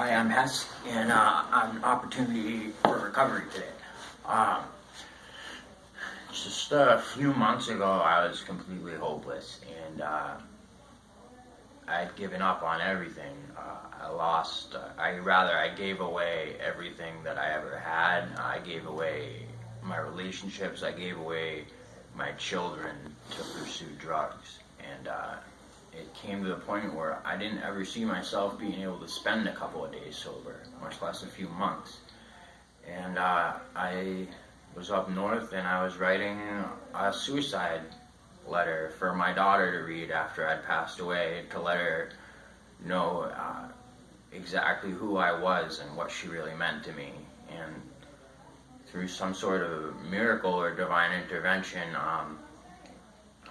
Hi, I'm Hess, and uh, I'm an opportunity for recovery today. Um, just a few months ago, I was completely hopeless, and uh, I'd given up on everything. Uh, I lost, uh, I rather, I gave away everything that I ever had. I gave away my relationships, I gave away my children to pursue drugs. And uh, it came to the point where I didn't ever see myself being able to spend a couple of days sober, much less a few months. And uh, I was up north and I was writing a suicide letter for my daughter to read after I'd passed away to let her know uh, exactly who I was and what she really meant to me. And through some sort of miracle or divine intervention, um,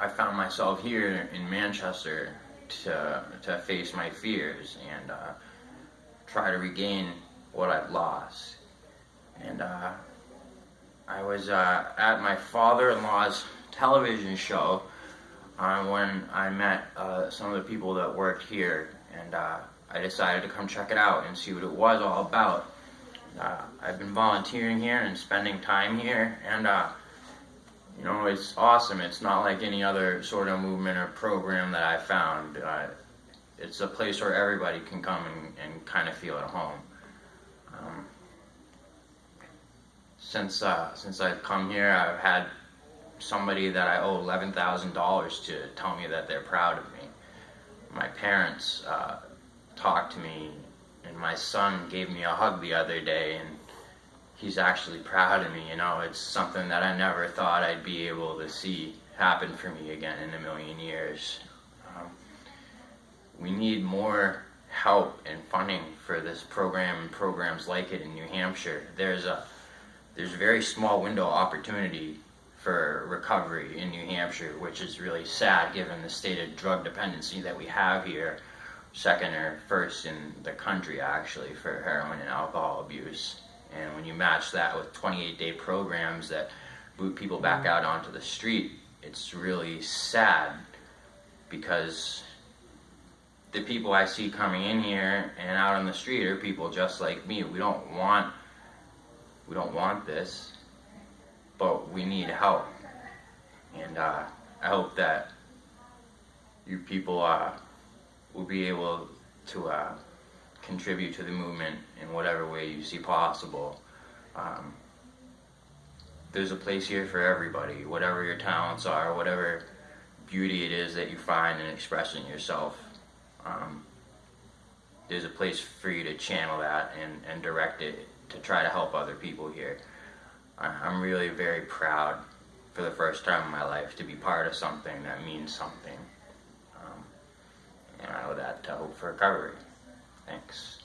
I found myself here in Manchester to, to face my fears and uh, try to regain what I've lost. And uh, I was uh, at my father-in-law's television show uh, when I met uh, some of the people that worked here, and uh, I decided to come check it out and see what it was all about. I've been volunteering here and spending time here, and you know, it's awesome. It's not like any other sort of movement or program that I found. Uh, it's a place where everybody can come and, and kind of feel at home. Um, since uh, since I've come here, I've had somebody that I owe eleven thousand dollars to tell me that they're proud of me. My parents uh, talked to me, and my son gave me a hug the other day, and he's actually proud of me. You know, it's something that I never thought I'd be able to see happen for me again in a million years. Um, we need more help and funding for this program and programs like it in New Hampshire. There's a there's a very small window opportunity for recovery in New Hampshire, which is really sad given the state of drug dependency that we have here, second or first in the country actually for heroin and alcohol abuse. And when you match that with 28 day programs that boot people back out onto the street, it's really sad because the people I see coming in here and out on the street are people just like me. We don't want we don't want this, but we need help. And uh, I hope that you people uh, will be able to uh, contribute to the movement in whatever way you see possible. Um, there's a place here for everybody, whatever your talents are, whatever beauty it is that you find in expressing yourself. Um, there's a place for you to channel that and, and direct it to try to help other people here. I'm really very proud for the first time in my life to be part of something that means something. Um, and I owe that to Hope for Recovery. Thanks.